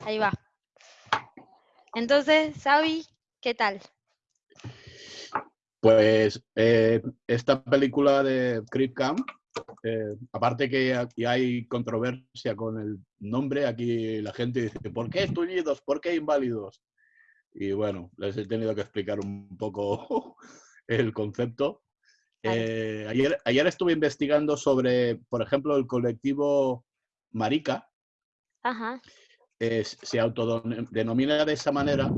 Ahí va. Entonces, Xavi, ¿qué tal? Pues eh, esta película de Creep Camp, eh, aparte que aquí hay controversia con el nombre, aquí la gente dice, ¿por qué tullidos? ¿Por qué inválidos? Y bueno, les he tenido que explicar un poco el concepto. Eh, ayer, ayer estuve investigando sobre, por ejemplo, el colectivo Marica. Se autodenomina de esa manera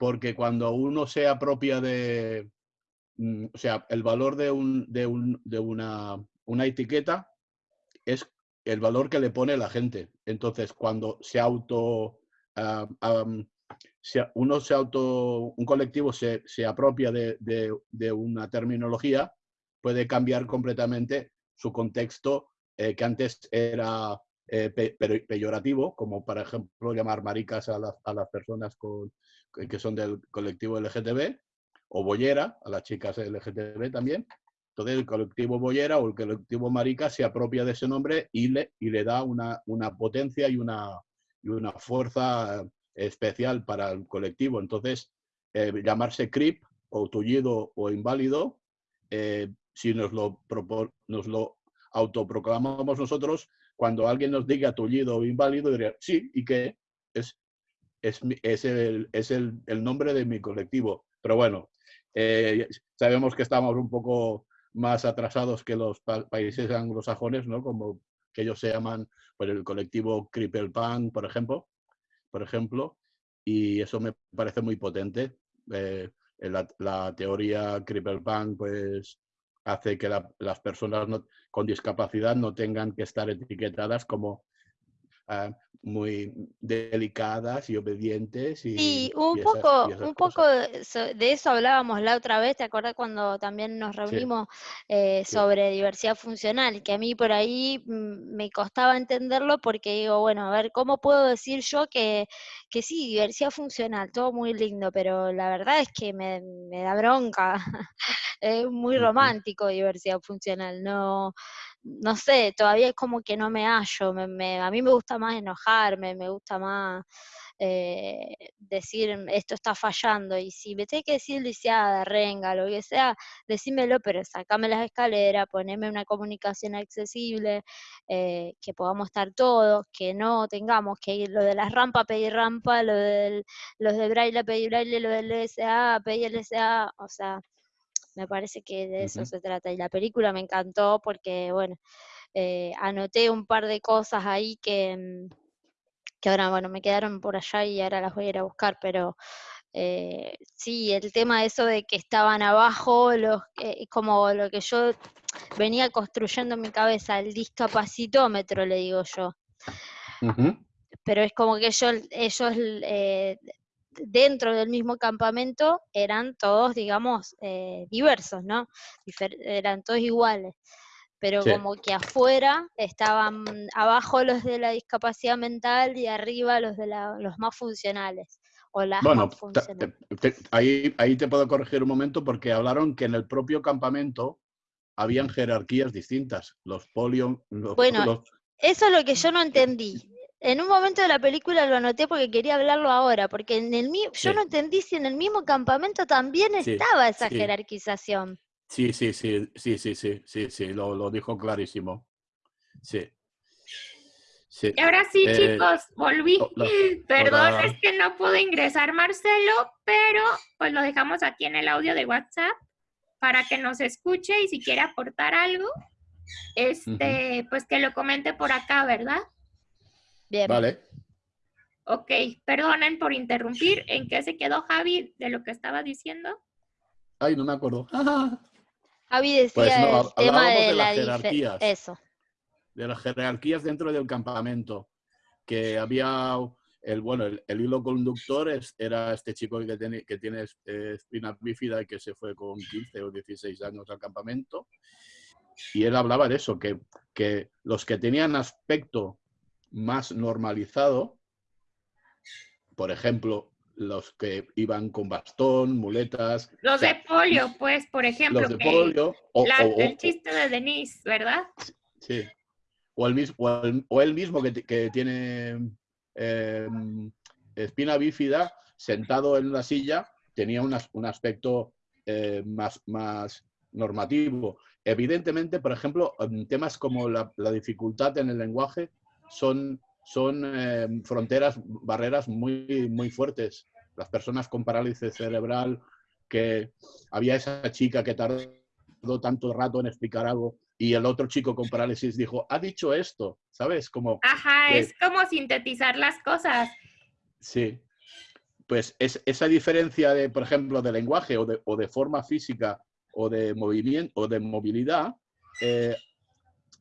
porque cuando uno se apropia de, mm, o sea, el valor de, un, de, un, de una, una, etiqueta es el valor que le pone la gente. Entonces, cuando se auto, ah, uno se auto, un colectivo se, se apropia de, de, una terminología, puede cambiar completamente su contexto eh, que antes era eh, peyorativo, como por ejemplo llamar maricas a, a las personas con, que son del colectivo LGTB, o boyera, a las chicas LGTB también. Entonces el colectivo boyera o el colectivo marica se apropia de ese nombre y le, y le da una, una potencia y una, y una fuerza especial para el colectivo. Entonces, eh, llamarse CRIP o tullido o inválido, eh, si nos lo, nos lo autoproclamamos nosotros, cuando alguien nos diga tullido o inválido, diría, sí, ¿y qué? Es, es, es, el, es el, el, nombre de mi colectivo. Pero bueno, eh, sabemos que estamos un poco más atrasados que los países anglosajones, ¿no? Como que ellos se llaman por pues, el colectivo Cripple Punk, por ejemplo, por ejemplo, y eso me parece muy potente. Eh, la, la, teoría Cripple Punk pues, hace que las personas con discapacidad no tengan que estar etiquetadas como Ah, muy delicadas y obedientes. Y, sí, un poco, un poco de eso hablábamos la otra vez, ¿te acuerdas cuando también nos reunimos eh, sobre diversidad funcional? Que a mí por ahí mm, me costaba entenderlo porque digo, bueno, a ver, ¿cómo puedo decir yo que, que sí, diversidad funcional, todo muy lindo, pero la verdad es que me, me da bronca, es muy romántico diversidad funcional, no no sé, todavía es como que no me hallo, me, a mí me gusta más enojarme, me gusta más eh, decir esto está fallando, y si me tengo que decir lisiada, renga, lo que sea, decímelo, pero sacame las escaleras, poneme una comunicación accesible, eh, que podamos estar todos, que no tengamos que ir lo de las rampas, pedir rampa, lo de los de braille, pedir braille, lo del LSA, pedir LSA, o sea, me parece que de eso se trata. Y la película me encantó porque, bueno, eh, anoté un par de cosas ahí que, mm, que ahora, bueno, me quedaron por allá y ahora las voy a ir a buscar, pero eh, sí, el tema de eso de que estaban abajo, los, eh, como lo que yo venía construyendo en mi cabeza, el discapacitómetro, le digo yo. Pero es como que ellos, ellos dentro del mismo campamento eran todos, digamos, eh, diversos, ¿no? eran todos iguales. Pero como que afuera estaban abajo los de la discapacidad mental y arriba los de los más funcionales. O las bueno, ahí, ahí te puedo corregir un momento porque hablaron que en el propio campamento habían jerarquías distintas. Los polio. bueno, eso es lo que yo no entendí en un momento de la película lo anoté porque quería hablarlo ahora, porque en el yo no entendí si en el mismo campamento también estaba esa jerarquización. Sí, sí, sí, sí, sí, sí, sí, sí, lo, lo dijo clarísimo. Sí. sí. Y ahora sí, eh, chicos, volví. Perdón, es que no pudo ingresar Marcelo, pero pues lo dejamos aquí en el audio de WhatsApp para que nos escuche y si quiere aportar algo, este, pues que lo comente por acá, ¿verdad? Bien. Vale. Ok, perdonen por interrumpir. ¿En qué se quedó Javi de lo que estaba diciendo? Ay, no me acuerdo. Javi decía pues el tema de, las jerarquías. Eso. De las jerarquías dentro del campamento. Que había el bueno, el, hilo conductor es, era este chico que tiene, que tiene eh, espina bífida y que se fue con 15 o 16 años al campamento. Y él hablaba de eso, que, que los que tenían aspecto más normalizado, por ejemplo, los que iban con bastón, muletas. Los de polio, pues, por ejemplo. Los de polio. O, el chiste de Denise, ¿verdad? Sí. O el, mismo, o el, mismo que, que, tiene em, espina bífida, sentado en la silla, tenía un aspecto eh, más, más normativo. Evidentemente, por ejemplo, temas como la, dificultad en el lenguaje son, son em, fronteras, barreras muy, muy fuertes. Las personas con parálisis cerebral, que había esa chica que tardó tanto rato en explicar algo y el otro chico con parálisis dijo, ha dicho esto, ¿sabes? Como Ajá, es como sintetizar las cosas. Sí. Pues es, esa diferencia de, por ejemplo, de lenguaje o de, o de forma física o de movimiento o de movilidad, eh,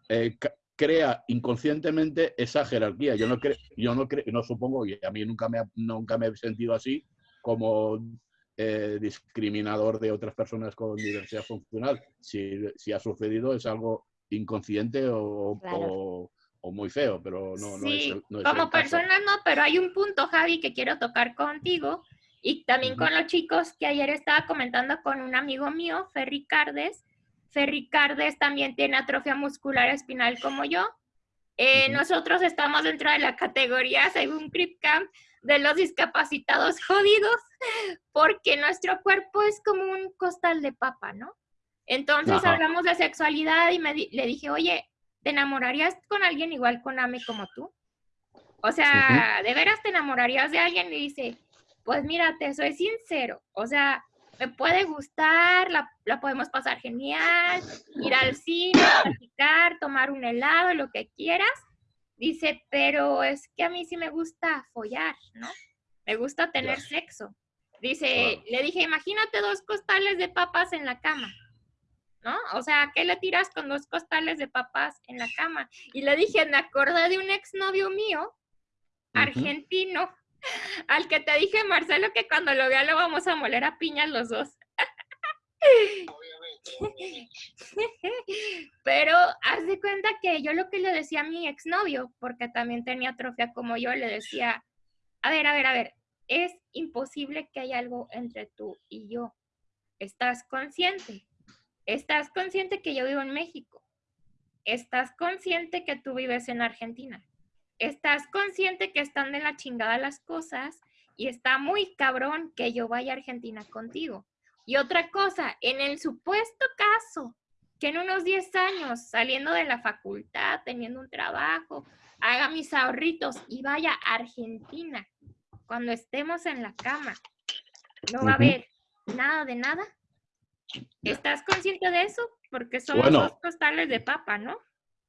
eh, crea inconscientemente esa jerarquía. Yo no, creo, yo no, creo, no supongo, y a mí nunca me, nunca me he sentido así, como eh, discriminador de otras personas con diversidad funcional. Si, si, ha sucedido es algo inconsciente o, o, muy feo, pero no, no es, no Como persona no, pero hay un punto, Javi, que quiero tocar contigo y también con los chicos que ayer estaba comentando con un amigo mío, Ferri Cardes. Ferri Cardes también tiene atrofia muscular espinal como yo. Eh, nosotros estamos dentro de la categoría, según CRIPCAMP, de los discapacitados jodidos, porque nuestro cuerpo es como un costal de papa, ¿no? Entonces hablamos de sexualidad y me le dije, oye, ¿te enamorarías con alguien igual con Ame como tú? O sea, ¿de veras te enamorarías de alguien? Y dice, pues mira, te soy sincero, o sea, me puede gustar, la, la podemos pasar genial, ir al cine, platicar, tomar un helado, lo que quieras, Dice, pero es que a mí sí me gusta follar, ¿no? Me gusta tener sexo. Dice, le dije, imagínate dos costales de papas en la cama, ¿no? O sea, ¿qué le tiras con dos costales de papas en la cama? Y le dije, me acordé de un exnovio mío, argentino, al que te dije, Marcelo, que cuando lo vea lo vamos a moler a piñas los dos. Pero haz de cuenta que yo lo que le decía a mi exnovio, porque también tenía atrofia como yo, le decía, a ver, a ver, a ver, es imposible que haya algo entre tú y yo. ¿Estás consciente? ¿Estás consciente que yo vivo en México? ¿Estás consciente que tú vives en Argentina? ¿Estás consciente que están de la chingada las cosas y está muy cabrón que yo vaya a Argentina contigo? Y otra cosa, en el supuesto caso que en unos 10 años, saliendo de la facultad, teniendo un trabajo, haga mis ahorritos y vaya a Argentina, cuando estemos en la cama, no va a haber nada de nada. ¿Estás consciente de eso? Porque son los dos costales de papa, ¿no?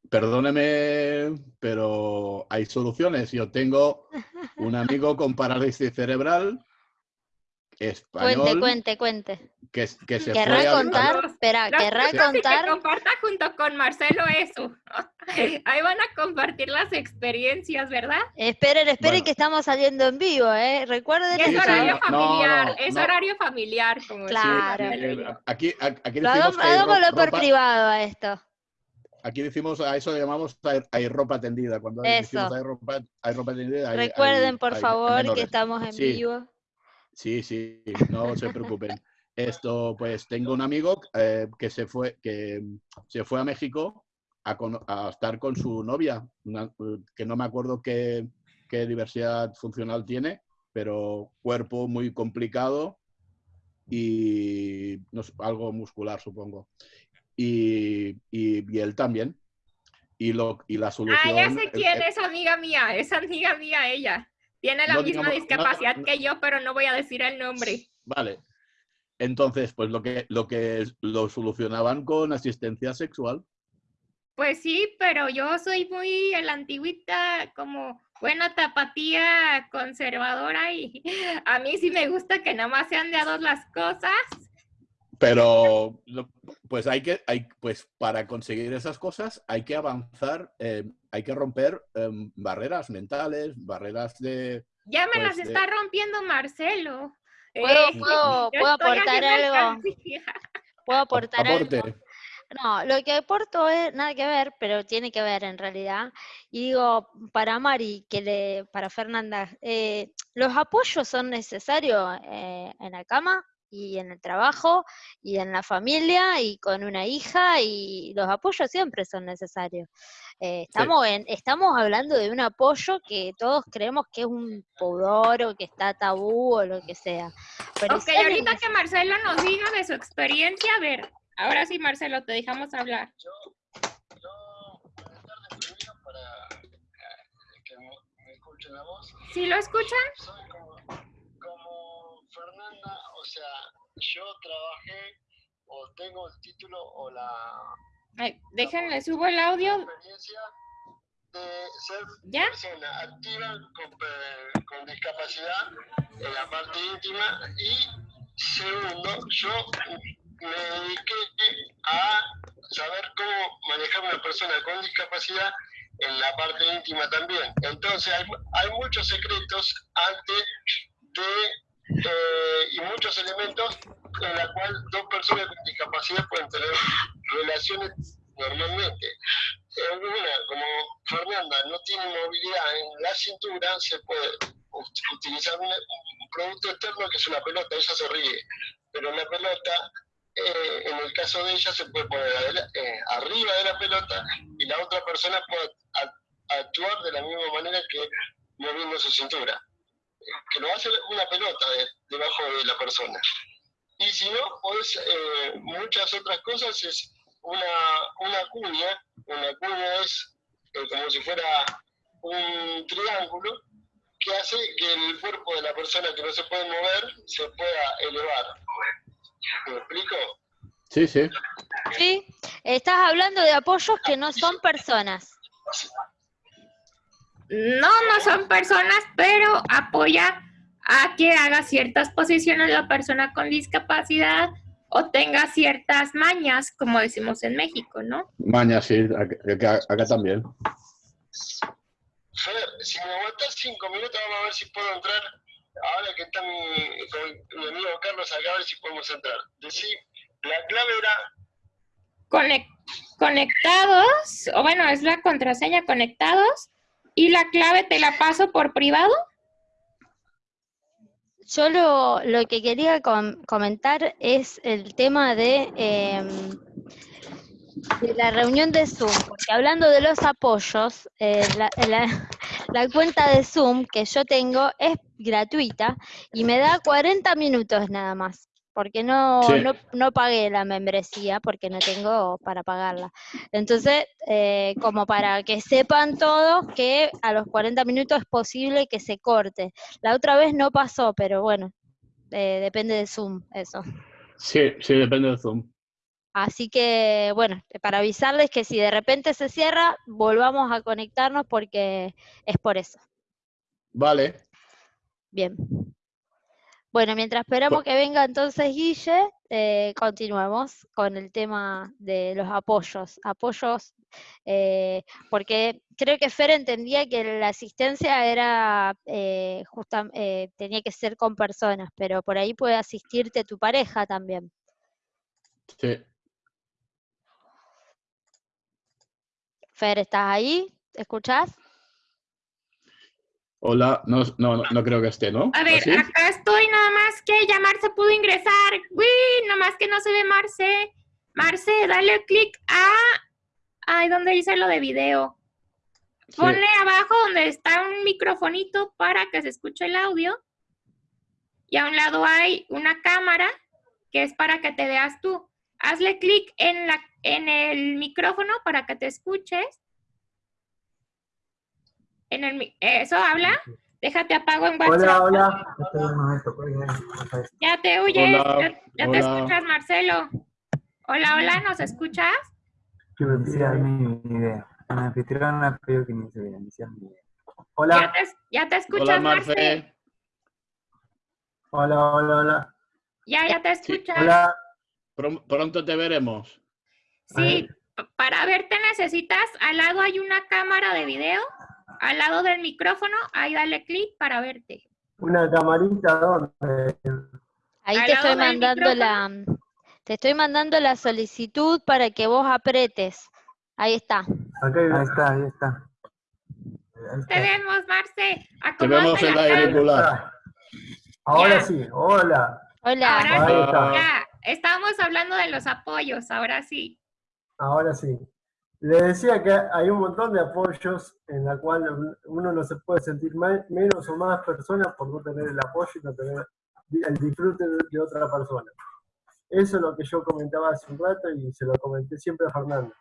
Perdóneme, pero hay soluciones. Yo tengo un amigo con parálisis cerebral español. Cuente, cuente, cuente. Que, que se ¿Querrá contar? Espera, querrá contar. Que comparta junto con Marcelo eso. Ahí van a compartir las experiencias, ¿verdad? Esperen, esperen que estamos saliendo en vivo, ¿eh? Recuerden. Es horario familiar, es horario familiar. Como claro. aquí, aquí hagámoslo por privado a esto. Aquí decimos, a eso le llamamos hay ropa tendida. Cuando decimos hay ropa, hay ropa tendida. Recuerden, por favor, que estamos en vivo. Sí, sí, no se preocupen. Esto, pues tengo un amigo eh, que, se fue, que se fue a México a, estar con su novia, que no me acuerdo qué, diversidad funcional tiene, pero cuerpo muy complicado y algo muscular, supongo. Y, y, él también. Y, lo, y la solución... Ah, ya sé quién es amiga mía, es amiga mía ella. Tiene la misma discapacidad que yo, pero no voy a decir el nombre. Vale. Entonces, pues lo que, lo que lo solucionaban con asistencia sexual. Pues sí, pero yo soy muy la antigüita, como buena tapatía conservadora y a mí sí me gusta que nada más sean de a dos las cosas. Pero, pues hay que, hay, pues para conseguir esas cosas hay que avanzar, eh, hay que romper em, barreras mentales, barreras de... Ya me las pues, está rompiendo Marcelo. ¿Puedo, eh, puedo, aportar algo? ¿Puedo aportar algo? No, lo que aporto es nada que ver, pero tiene que ver en realidad. Y digo, para Mari, que le, para Fernanda, eh, ¿los apoyos son necesarios en la cama? Y en el trabajo y en la familia y con una hija y los apoyos siempre son necesarios. Eh, estamos, en, estamos hablando de un apoyo que todos creemos que es un pudor o que está tabú o lo que sea. Pero ok, ahorita que Marcelo nos diga de su experiencia, a ver, ahora sí Marcelo, te dejamos hablar. Yo, yo para que me, escuchen la voz. ¿Sí lo escuchan? Soy como Fernanda, o sea, yo trabajé o tengo el título o la Ay, déjenle, subo el audio. De ser ¿Ya? persona activa con, con, discapacidad en la parte íntima y segundo, yo me dediqué a saber cómo manejar una persona con discapacidad en la parte íntima también. Entonces hay, hay muchos secretos antes de eh, y muchos elementos en la cual dos personas con discapacidad pueden tener relaciones normalmente. Una, como Fernanda no tiene movilidad en la cintura, se puede utilizar un, producto externo que es una pelota, ella se ríe, pero la pelota, eh, en el caso de ella, se puede poner eh, arriba de la pelota y la otra persona puede actuar de la misma manera que moviendo su cintura. Que lo hace una pelota debajo de la persona. Y si no, pues muchas otras cosas es una, una cuña, una cuña es eh, como si fuera un triángulo que hace que el cuerpo de la persona que no se puede mover se pueda elevar. ¿Me explico? Sí, sí. Sí, estás hablando de apoyos que no son personas. No, no son personas, pero apoya a que haga ciertas posiciones la persona con discapacidad o tenga ciertas mañas, como decimos en México, ¿no? Mañas, sí, acá, también. Fer, si me aguantas cinco minutos, vamos a ver si puedo entrar. Ahora que está mi, amigo Carlos acá, a ver si podemos entrar. Decir, la clave era... conectados, o bueno, es la contraseña conectados, y la clave te la paso por privado. Yo lo, lo que quería comentar es el tema de, em, de, la reunión de Zoom, porque hablando de los apoyos, eh, la, la, cuenta de Zoom que yo tengo es gratuita y me da 40 minutos nada más porque no, no, no, pagué la membresía, porque no tengo para pagarla. Entonces, eh, como para que sepan todos que a los 40 minutos es posible que se corte. La otra vez no pasó, pero bueno, eh, depende de Zoom, eso. Sí, sí, depende de Zoom. Así que, bueno, para avisarles que si de repente se cierra, volvamos a conectarnos porque es por eso. Vale. Bien. Bueno, mientras esperamos que venga entonces Guille, eh, continuemos con el tema de los apoyos. Apoyos, eh, porque creo que Fer entendía que la asistencia era eh, eh, tenía que ser con personas, pero por ahí puede asistirte tu pareja también. Sí. Fer, ¿estás ahí? ¿Escuchás? Hola, no, no, no creo que esté, ¿no? A ver, acá estoy, nada más que ya Marce pudo ingresar. Uy, nada más que no se ve Marce. Marce, dale clic a... Ay, ¿dónde dice lo de video? Ponle abajo donde está un microfonito para que se escuche el audio. Y a un lado hay una cámara que es para que te veas tú. Hazle clic en, la, en el micrófono para que te escuches en el, ¿Eso habla? Déjate apago en WhatsApp. Hola, hola. Ya te huyes, ya, te escuchas, Marcelo. Hola, hola, ¿nos escuchas? Quiero iniciar mi idea. La anfitriona pedido que inicie mi idea. Hola. Ya te, ya te escuchas, Marcelo. Hola, hola, hola. Ya, ya te escuchas. hola. Pronto te veremos. Sí, para verte necesitas, al lado hay una cámara de video al lado del micrófono, ahí dale clic para verte. Una camarita ¿dónde? Ahí te estoy mandando la te estoy mandando la solicitud para que vos apretes. Ahí está. ahí está, ahí está. Te vemos, Marce. Te vemos en la irregular. Ahora sí, hola. Hola. Ahora ya, estábamos hablando de los apoyos, ahora sí. Ahora sí. Le decía que hay un montón de apoyos en la cual uno no se puede sentir menos o más persona por no tener el apoyo y no tener el disfrute de, otra persona. Eso es lo que yo comentaba hace un rato y se lo comenté siempre a Fernanda.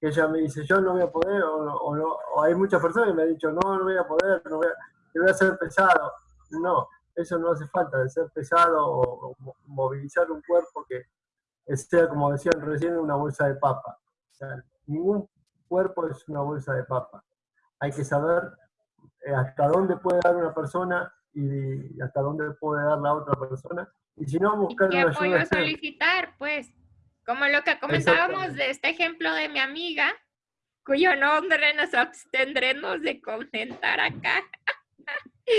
Que ella me dice, yo no voy a poder, o, hay muchas personas que me han dicho, no, no voy a poder, no voy a, voy a ser pesado. No, eso no hace falta, de ser pesado o, movilizar un cuerpo que sea, como decían recién, una bolsa de papa. Ningún cuerpo es una bolsa de papa. Hay que saber eh, hasta dónde puede dar una persona y hasta dónde puede dar la otra persona. Y si no, buscar ¿Qué apoyo solicitar? Pues, como lo que comentábamos de este ejemplo de mi amiga, cuyo nombre nos abstendremos de comentar acá.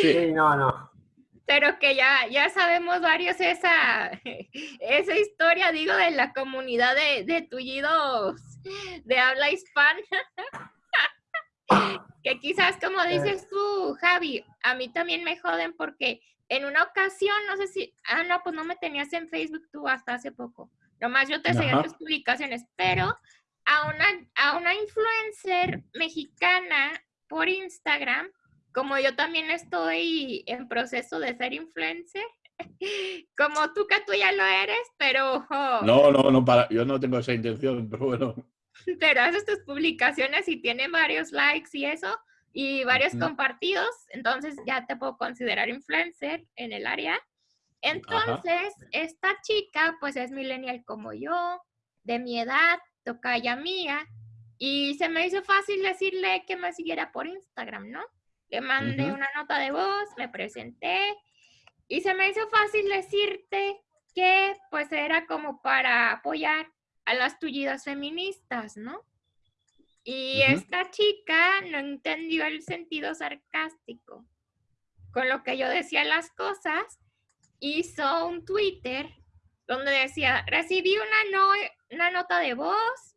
Sí, no, no pero que ya, ya sabemos varios esa, esa historia, digo, de la comunidad de, de tullidos de habla hispana. que quizás, como dices tú, Javi, a mí también me joden porque en una ocasión, no sé si, ah, no, pues no me tenías en Facebook tú hasta hace poco. Nomás yo te seguía tus publicaciones, pero a una, a una influencer mexicana por Instagram como yo también estoy en proceso de ser influencer, como tú que tú ya lo eres, pero... No, no, no, para, yo no tengo esa intención, pero bueno. Pero haces tus publicaciones y tiene varios likes y eso, y varios compartidos, entonces ya te puedo considerar influencer en el área. Entonces, esta chica, pues es millennial como yo, de mi edad, toca ya mía, y se me hizo fácil decirle que me siguiera por Instagram, ¿no? Le mandé una nota de voz, me presenté y se me hizo fácil decirte que pues era como para apoyar a las tullidas feministas, ¿no? Y esta chica no entendió el sentido sarcástico. Con lo que yo decía las cosas, hizo un Twitter donde decía, recibí una, no, una nota de voz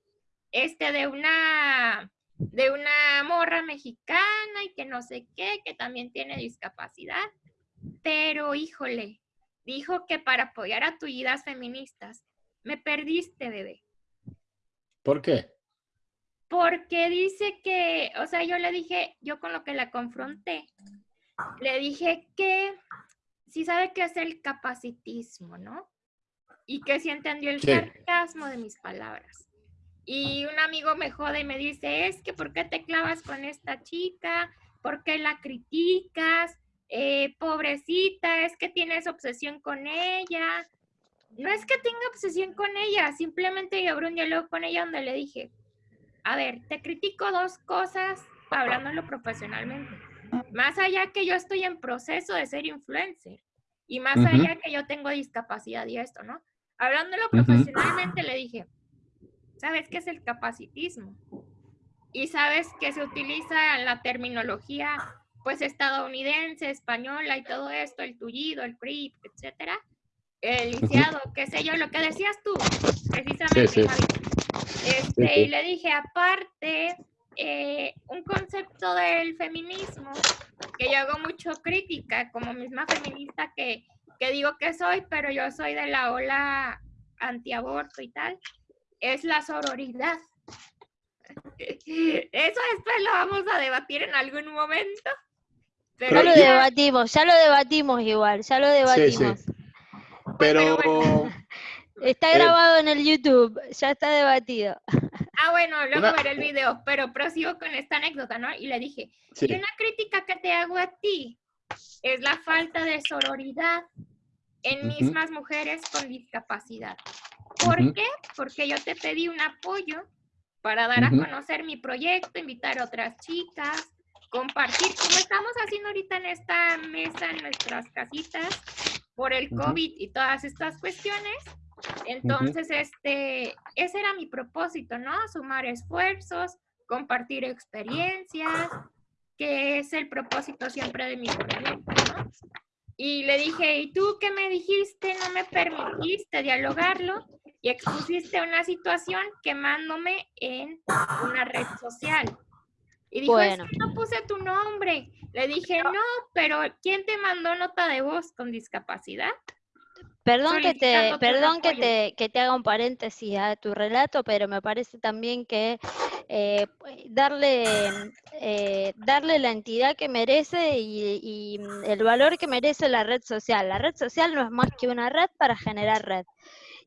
este, de una de una morra mexicana y que no sé qué, que también tiene discapacidad. Pero híjole, dijo que para apoyar a tullidas feministas, me perdiste, bebé. ¿Por qué? Porque dice que, o sea, yo le dije, yo con lo que la confronté, le dije que sí sabe qué es el capacitismo, ¿no? Y que sí entendió el sarcasmo de mis palabras. Y un amigo me jode y me dice, es que ¿por qué te clavas con esta chica? ¿Por qué la criticas? Eh, pobrecita, es que tienes obsesión con ella. No es que tenga obsesión con ella, simplemente yo abrí un diálogo con ella donde le dije, a ver, te critico dos cosas hablándolo profesionalmente. Más allá que yo estoy en proceso de ser influencer y más allá que yo tengo discapacidad y esto, ¿no? Hablándolo profesionalmente le dije, ¿Sabes qué es el capacitismo? Y sabes que se utiliza la terminología pues estadounidense, española y todo esto, el tullido, el creep, etcétera. El lisiado, qué sé yo, lo que decías tú, precisamente, Este, Y le dije, aparte, eh, un concepto del feminismo que yo hago mucho crítica, como misma feminista que, que digo que soy, pero yo soy de la ola antiaborto y tal es la sororidad. Eso después lo vamos a debatir en algún momento. Pero ya lo debatimos, ya lo debatimos igual, ya lo debatimos. Pero... está eh, grabado en el YouTube, ya está debatido. Ah, bueno, luego veré el video, pero prosigo con esta anécdota, ¿no? Y le dije, y una crítica que te hago a ti es la falta de sororidad en mismas mujeres con discapacidad. ¿Por qué? Porque yo te pedí un apoyo para dar a conocer mi proyecto, invitar a otras chicas, compartir, como estamos haciendo ahorita en esta mesa, en nuestras casitas, por el COVID y todas estas cuestiones. Entonces, este, ese era mi propósito, ¿no? Sumar esfuerzos, compartir experiencias, que es el propósito siempre de mi proyecto, ¿no? Y le dije, ¿y tú qué me dijiste? No me permitiste dialogarlo y expusiste una situación quemándome en una red social. Y dijo, bueno. no puse tu nombre. Le dije, no, pero ¿quién te mandó nota de voz con discapacidad? Perdón que te, perdón que te, que te haga un paréntesis a tu relato, pero me parece también que eh, darle, eh, darle la entidad que merece y, el valor que merece la red social. La red social no es más que una red para generar red.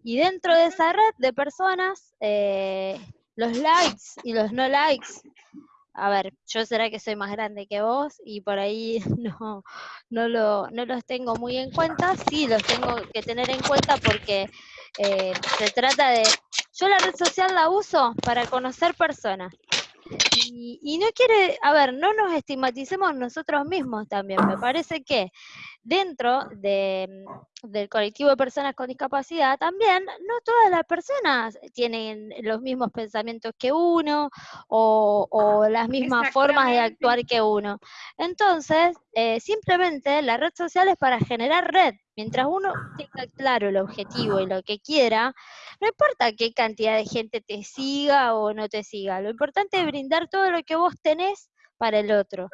Y dentro de esa red de personas, eh, los likes y los no likes a ver, yo será que soy más grande que vos y por ahí no, no, lo, no los tengo muy en cuenta, sí los tengo que tener en cuenta porque eh, se trata de, yo la red social la uso para conocer personas. Y, y, no quiere, a ver, no nos estigmaticemos nosotros mismos también. Me parece que dentro de, del colectivo de personas con discapacidad, también no todas las personas tienen los mismos pensamientos que uno o, las mismas formas de actuar que uno. Entonces, eh, simplemente la red social es para generar red. Mientras uno tenga claro el objetivo y lo que quiera, no importa qué cantidad de gente te siga o no te siga, lo importante es brindar todo lo que vos tenés para el otro.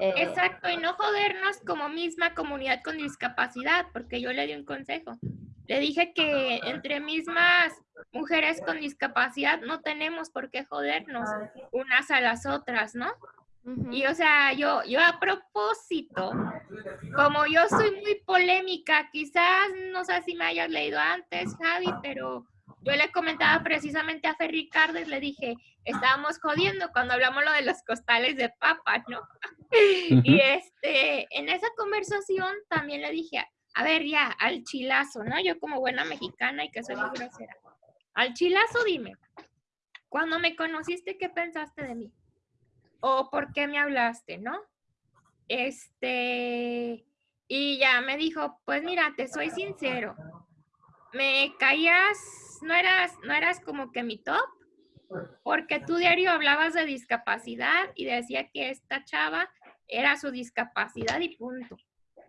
Eh, Exacto, y no jodernos como misma comunidad con discapacidad, porque yo le di un consejo. Le dije que entre mismas mujeres con discapacidad no tenemos por qué jodernos unas a las otras, ¿no? Y o sea, yo, yo a propósito, como yo soy muy polémica, quizás no sé si me hayas leído antes, Javi, pero yo le comentaba precisamente a Fer Ricardo y le dije, estábamos jodiendo cuando hablamos lo de los costales de papa, ¿no? Y este, en esa conversación también le dije, a ver, ya, al chilazo, ¿no? Yo como buena mexicana y que soy muy grosera. Al chilazo dime, cuando me conociste, ¿qué pensaste de mí? ¿O por qué me hablaste, no? Este, y ya me dijo, pues mira, te soy sincero, me caías, no eras, no eras como que mi top, porque tú diario hablabas de discapacidad y decía que esta chava era su discapacidad y punto.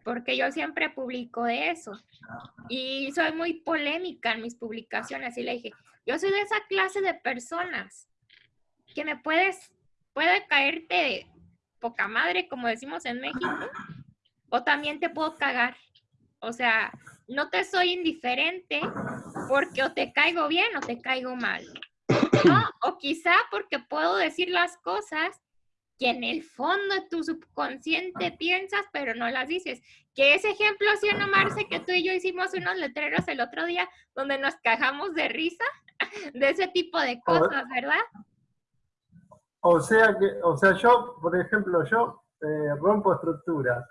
Porque yo siempre publico de eso. Y soy muy polémica en mis publicaciones. Y le dije, yo soy de esa clase de personas que me puedes, puede caerte poca madre, como decimos en México, o también te puedo cagar. O sea, no te soy indiferente porque o te caigo bien o te caigo mal. O quizá porque puedo decir las cosas que en el fondo de tu subconsciente piensas, pero no las dices. Que ese ejemplo, ¿sí no, Marce? Que tú y yo hicimos unos letreros el otro día donde nos cajamos de risa de ese tipo de cosas, ¿verdad? O sea que, o sea, yo, por ejemplo, yo eh, rompo estructura.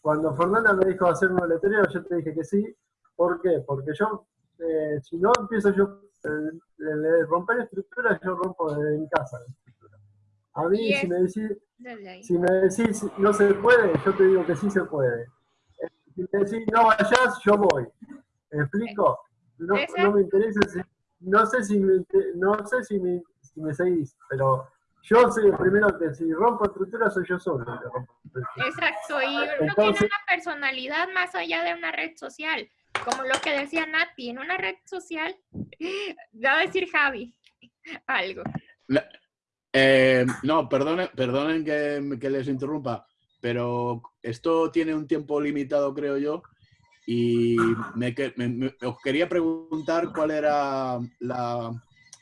Cuando Fernanda me dijo hacer un letrero, yo te dije que sí. ¿Por qué? Porque yo, eh, si no empiezo yo el, romper estructuras, yo rompo desde mi casa. A mí, si me, decís, si me decís no se puede, yo te digo que sí se puede. Si me decís no vayas, yo voy. ¿Me explico? No, no me interesa, no sé si me, no sé si me, si me seguís, pero yo soy el primero que si rompo estructuras soy yo solo. Exacto, y uno tiene una personalidad más allá de una red social como lo que decía Nati, en una red social, va a decir Javi algo. Eh, no, perdonen, perdonen que, les interrumpa, pero esto tiene un tiempo limitado, creo yo, y me, os quería preguntar cuál era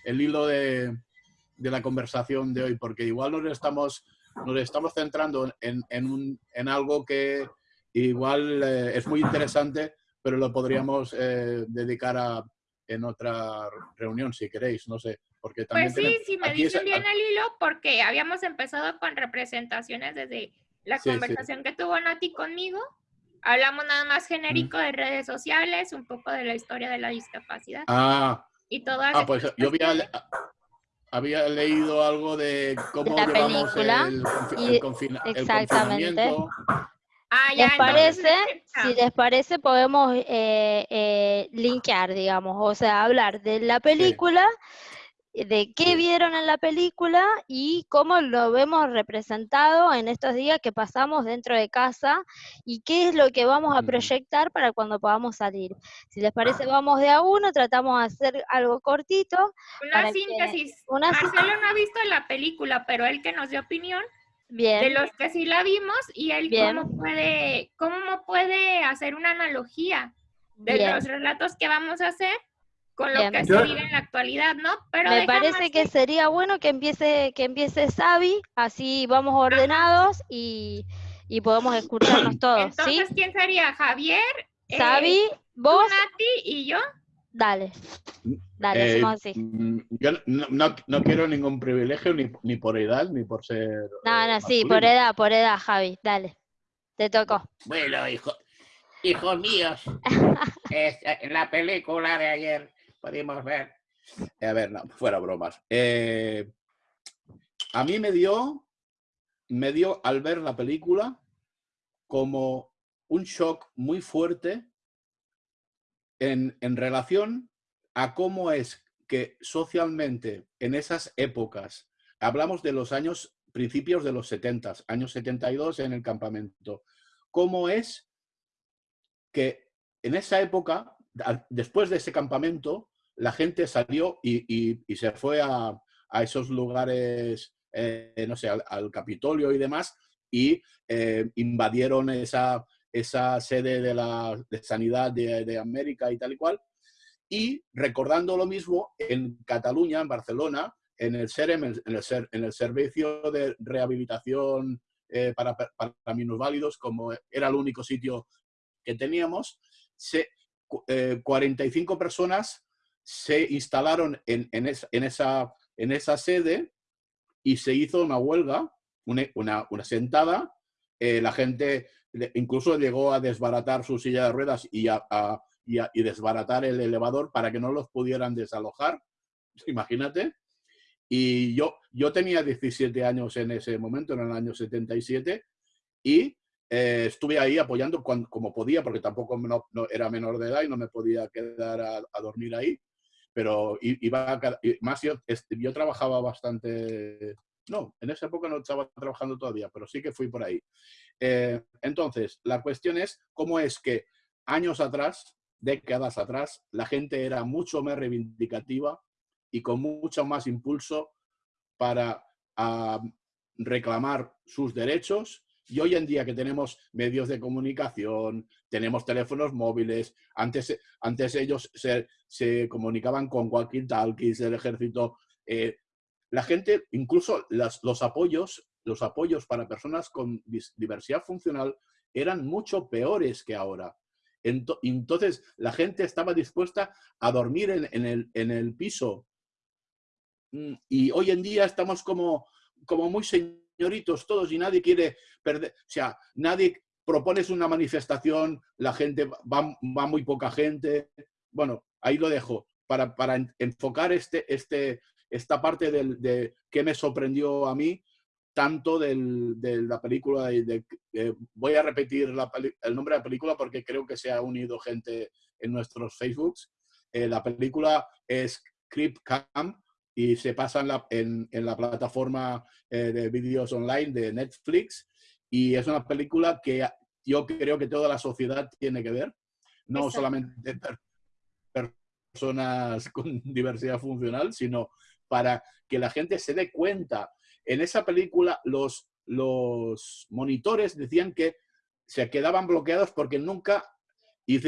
el hilo de, la conversación de hoy, porque igual nos estamos, nos estamos centrando en, en, algo que igual eh, es muy interesante, pero lo podríamos eh, dedicar a, en otra reunión, si queréis, no sé. Porque también pues sí, si me dicen bien el hilo, porque habíamos empezado con representaciones desde la conversación que tuvo Nati conmigo. Hablamos nada más genérico de redes sociales, un poco de la historia de la discapacidad. Ah, y todas ah pues yo había, había, leído algo de cómo la película el, el, el, confinamiento. Ah, ¿Les parece? Si les parece, podemos eh, eh, linkear, digamos, o sea, hablar de la película, de qué vieron en la película y cómo lo vemos representado en estos días que pasamos dentro de casa y qué es lo que vamos a proyectar para cuando podamos salir. Si les parece, vamos de a uno, tratamos de hacer algo cortito. Una síntesis. Marcelo no ha visto la película, pero él que nos dio opinión. De los que sí la vimos y él cómo puede, cómo puede hacer una analogía de los relatos que vamos a hacer con lo que se vive en la actualidad, ¿no? Pero me parece que sería bueno que empiece que empiece Sabi, así vamos ordenados y, y, podemos escucharnos todos, Entonces, ¿quién sería? Javier, Sabi, eh, vos, Nati y yo. Dale. Dale, eh, hacemos así. Mm, yo no, no, quiero ningún privilegio ni, ni, por edad ni por ser. No, no, sí, por edad, por edad, Javi. Dale. Te tocó. Bueno, hijo, hijos míos, en la película de ayer podemos ver. Eh, a ver, fuera bromas. Eh, a mí me dio, me dio al ver la película como un shock muy fuerte en, en relación a cómo es que socialmente en esas épocas, hablamos de los años, principios de los 70, años 72 en el campamento, cómo es que en esa época, después de ese campamento, la gente salió y, se fue a, esos lugares, eh, no sé, al, Capitolio y demás, y eh, invadieron esa, esa sede de la sanidad de, América y tal y cual. Y recordando lo mismo, en Cataluña, en Barcelona, en el SEREM, en el, en el Servicio de Rehabilitación eh, para, para, minusválidos, como era el único sitio que teníamos, se, 45 personas se instalaron en, esa, en, esa, sede y se hizo una huelga, una, sentada. Eh, la gente incluso llegó a desbaratar su silla de ruedas y, a, y, desbaratar el elevador para que no los pudieran desalojar. Imagínate. Y yo, yo tenía 17 años en ese momento, en el año 77, y eh, estuve ahí apoyando como podía, porque tampoco era menor de edad y no me podía quedar a dormir ahí pero iba más yo, yo trabajaba bastante, no, en esa época no estaba trabajando todavía, pero sí que fui por ahí. Eh, entonces, la cuestión es cómo es que años atrás, décadas atrás, la gente era mucho más reivindicativa y con mucho más impulso para ah, reclamar sus derechos y hoy en día que tenemos medios de comunicación, tenemos teléfonos móviles, antes, antes ellos se, comunicaban con cualquier talkies del ejército. Eh, la gente, incluso los apoyos, los apoyos para personas con diversidad funcional eran mucho peores que ahora. Entonces, la gente estaba dispuesta a dormir en, el, en el, piso. Mm, y hoy en día estamos como, como muy señoritos todos y nadie quiere perder, o sea, nadie propones una manifestación, la gente, va, va muy poca gente. Bueno, ahí lo dejo para, para enfocar este, este, esta parte del, de qué me sorprendió a mí, tanto del, de la película. De, voy a repetir el nombre de la película porque creo que se ha unido gente en nuestros Facebooks. Eh, la película es Creep Camp y se pasa en la, en, la plataforma eh, de vídeos online de Netflix. Y es una película que yo creo que toda la sociedad tiene que ver, no solamente personas con diversidad funcional, sino para que la gente se dé cuenta. En esa película los, los monitores decían que se quedaban bloqueados porque nunca, y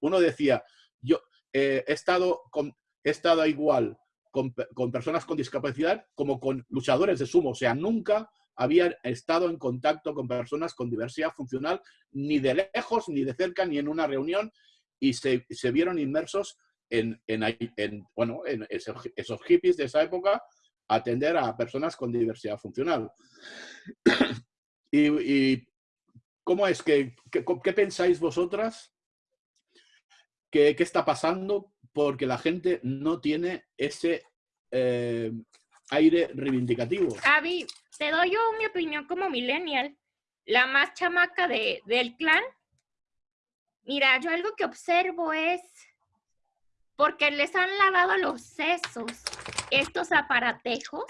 uno decía, yo eh, he, estado con, he estado igual con, con, personas con discapacidad como con luchadores de sumo, o sea, nunca había estado en contacto con personas con diversidad funcional, ni de lejos, ni de cerca, ni en una reunión, y se, se vieron inmersos en, en, bueno, en esos, hippies de esa época, atender a personas con diversidad funcional. y, cómo es que, qué pensáis vosotras? ¿Qué, ¿Qué, está pasando? Porque la gente no tiene ese eh, aire reivindicativo. Te doy yo mi opinión como millennial, la más chamaca de, del clan. Mira, yo algo que observo es porque les han lavado los sesos estos aparatejos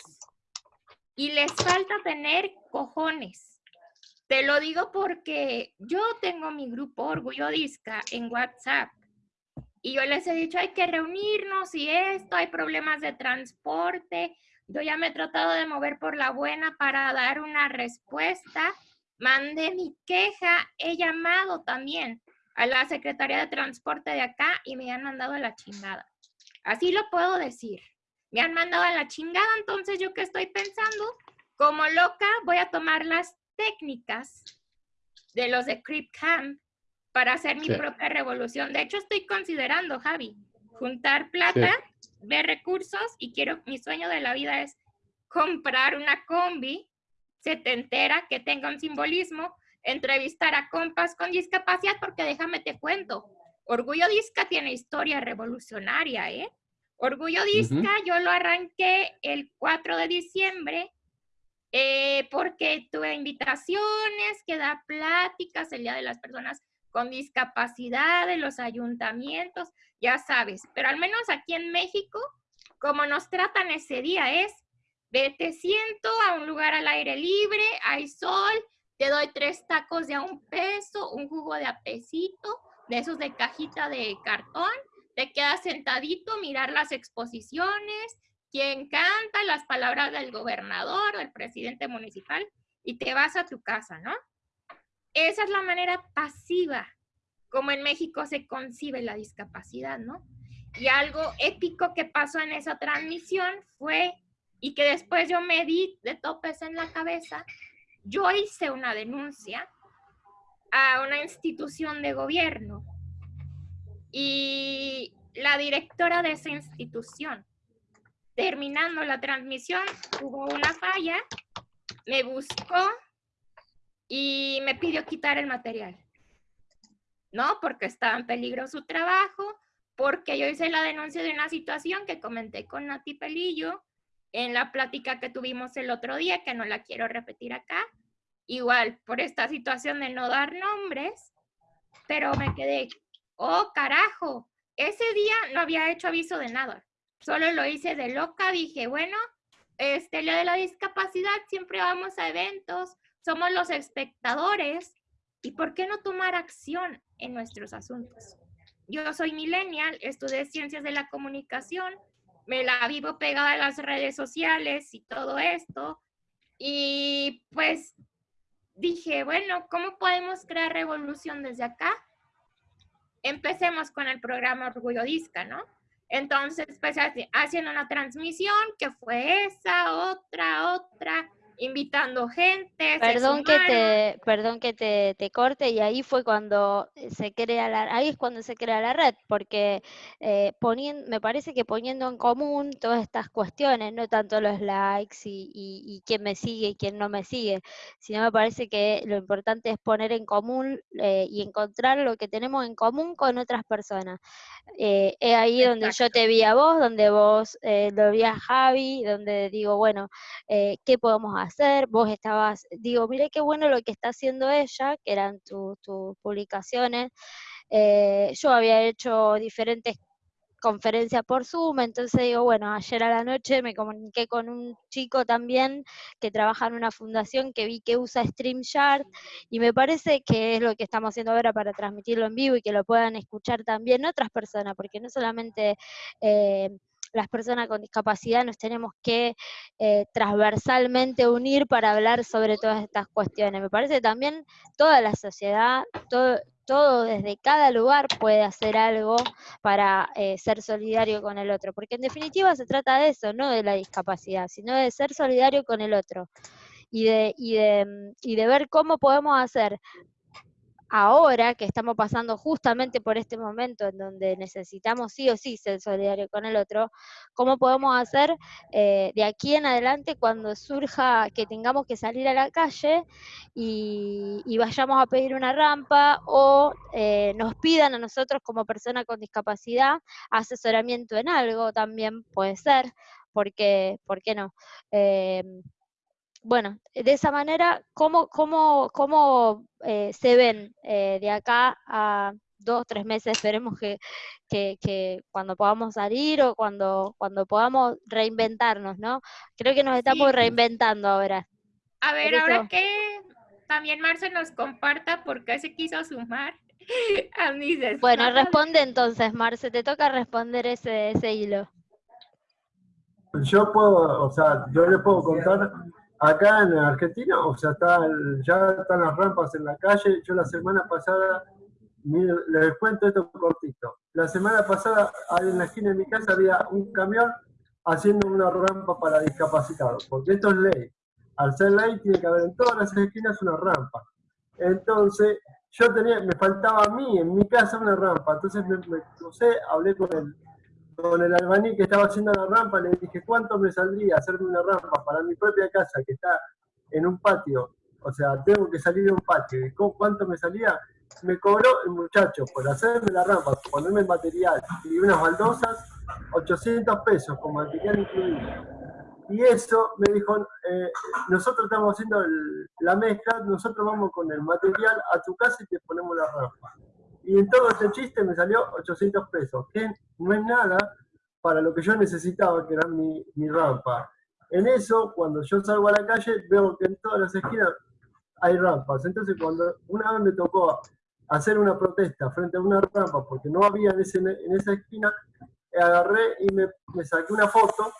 y les falta tener cojones. Te lo digo porque yo tengo mi grupo Orgullo Disca en WhatsApp y yo les he dicho hay que reunirnos y esto, hay problemas de transporte. Yo ya me he tratado de mover por la buena para dar una respuesta. Mandé mi queja, he llamado también a la Secretaría de Transporte de acá y me han mandado a la chingada. Así lo puedo decir. Me han mandado a la chingada, entonces yo que estoy pensando, como loca, voy a tomar las técnicas de los de Crip Camp para hacer mi propia revolución. De hecho, estoy considerando, Javi, juntar plata, ver recursos y quiero, mi sueño de la vida es comprar una combi setentera que tenga un simbolismo, entrevistar a compas con discapacidad, porque déjame te cuento, Orgullo Disca tiene historia revolucionaria, ¿eh? Orgullo Disca yo lo arranqué el 4 de diciembre eh, porque tuve invitaciones, que da pláticas el Día de las Personas con Discapacidad de los ayuntamientos, ya sabes, pero al menos aquí en México, como nos tratan ese día es, te siento a un lugar al aire libre, hay sol, te doy tres tacos de a un peso, un jugo de apesito, de esos de cajita de cartón, te quedas sentadito, mirar las exposiciones, quien canta las palabras del gobernador, del presidente municipal, y te vas a tu casa, ¿no? Esa es la manera pasiva como en México se concibe la discapacidad, ¿no? Y algo épico que pasó en esa transmisión fue, y que después yo me di de topes en la cabeza, yo hice una denuncia a una institución de gobierno y la directora de esa institución, terminando la transmisión, hubo una falla, me buscó y me pidió quitar el material. ¿No? Porque estaba en peligro su trabajo, porque yo hice la denuncia de una situación que comenté con Nati Pelillo en la plática que tuvimos el otro día, que no la quiero repetir acá, igual por esta situación de no dar nombres, pero me quedé, oh carajo, ese día no había hecho aviso de nada, solo lo hice de loca, dije, bueno, este, lo de la discapacidad, siempre vamos a eventos, somos los espectadores, ¿y por qué no tomar acción en nuestros asuntos? Yo soy millennial, estudié ciencias de la comunicación, me la vivo pegada a las redes sociales y todo esto, y pues dije, bueno, ¿cómo podemos crear revolución desde acá? Empecemos con el programa Orgullo Disca, ¿no? Entonces, pues haciendo una transmisión que fue esa, otra, otra, invitando gente. Perdón que te, perdón que te, te, corte y ahí fue cuando se crea la, ahí es cuando se crea la red, porque eh, poniendo, me parece que poniendo en común todas estas cuestiones, no tanto los likes y, y, quién me sigue y quién no me sigue, sino me parece que lo importante es poner en común eh, y encontrar lo que tenemos en común con otras personas. Eh, es ahí donde yo te vi a vos, donde vos lo vi a Javi, donde digo, bueno, ¿qué podemos hacer? Hacer, vos estabas, digo, mire qué bueno lo que está haciendo ella, que eran tus publicaciones, eh, yo había hecho diferentes conferencias por Zoom, entonces digo, bueno, ayer a la noche me comuniqué con un chico también que trabaja en una fundación que vi que usa StreamYard y me parece que es lo que estamos haciendo ahora para transmitirlo en vivo y que lo puedan escuchar también otras personas, porque no solamente... Eh, las personas con discapacidad nos tenemos que eh, transversalmente unir para hablar sobre todas estas cuestiones. Me parece que también toda la sociedad, todo, desde cada lugar puede hacer algo para eh, ser solidario con el otro, porque en definitiva se trata de eso, no de la discapacidad, sino de ser solidario con el otro y de, y de, y de ver cómo podemos hacer ahora que estamos pasando justamente por este momento en donde necesitamos sí o sí ser solidarios con el otro, ¿cómo podemos hacer eh, de aquí en adelante cuando surja que tengamos que salir a la calle y, vayamos a pedir una rampa o eh, nos pidan a nosotros como persona con discapacidad asesoramiento en algo también puede ser, porque, ¿por qué no? Eh, bueno, de esa manera, ¿cómo, cómo, cómo eh, se ven eh, de acá a dos, tres meses? Esperemos que, que, cuando podamos salir o cuando, cuando podamos reinventarnos, ¿no? Creo que nos estamos reinventando ahora. A ver, ahora que también Marce nos comparta por qué se quiso sumar a mis Bueno, responde entonces, Marce, te toca responder ese, ese hilo. Yo puedo, o sea, yo le puedo contar Acá en Argentina, o sea, está, ya están las rampas en la calle. Yo la semana pasada les cuento esto cortito. La semana pasada, en la esquina de mi casa había un camión haciendo una rampa para discapacitados, porque esto es ley. Al ser ley tiene que haber en todas las esquinas una rampa. Entonces, yo tenía, me faltaba a mí, en mi casa, una rampa. Entonces me, me crucé, hablé con el, con el albaní que estaba haciendo la rampa, le dije, ¿cuánto me saldría hacerme una rampa para mi propia casa que está en un patio? O sea, tengo que salir de un patio. ¿Cuánto me salía? Me cobró el muchacho por hacerme la rampa, ponerme el material y unas baldosas, 800 pesos con material incluido. Y eso me dijo, eh, nosotros estamos haciendo la mezcla, nosotros vamos con el material a tu casa y te ponemos la rampa. Y en todo este chiste me salió 800 pesos, que no es nada para lo que yo necesitaba, que era mi, mi rampa. En eso, cuando yo salgo a la calle, veo que en todas las esquinas hay rampas. Entonces, cuando una vez me tocó hacer una protesta frente a una rampa, porque no había en, ese, en esa esquina, agarré y me, me, saqué una foto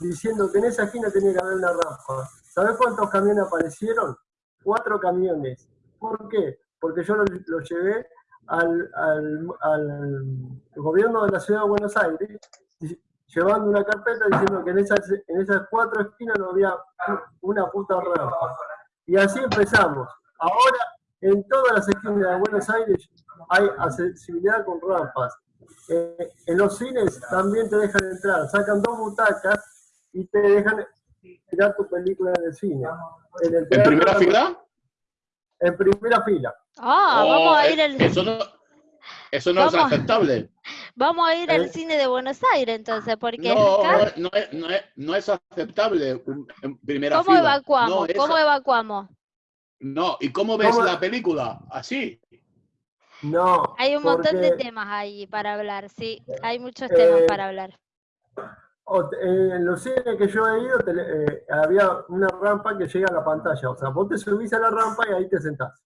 diciendo que en esa esquina tenía que haber una rampa. ¿Sabes cuántos camiones aparecieron? Cuatro camiones. ¿Por qué? Porque yo los lo llevé al, al, al, gobierno de la ciudad de Buenos Aires llevando una carpeta diciendo que en esas, en esas cuatro esquinas no había una puta rampa. Y así empezamos. Ahora, en todas las esquinas de Buenos Aires hay accesibilidad con rampas. Eh, en los cines también te dejan entrar, sacan dos butacas y te dejan tirar tu película en el cine. ¿En, primera fila? En primera fila. Ah, vamos a ir al... Eso no, eso no es aceptable. Vamos a ir al ¿Eh? cine de Buenos Aires entonces, porque no, no, es, no, es, no, es, aceptable en primera ¿Cómo Evacuamos? ¿Cómo evacuamos? No, ¿y cómo ves la película? Así. No. Hay un montón de temas ahí para hablar, sí, hay muchos temas para eh, hablar. En los cines que yo he ido eh, había una rampa que llega a la pantalla, o sea, vos te subís a la rampa y ahí te sentás.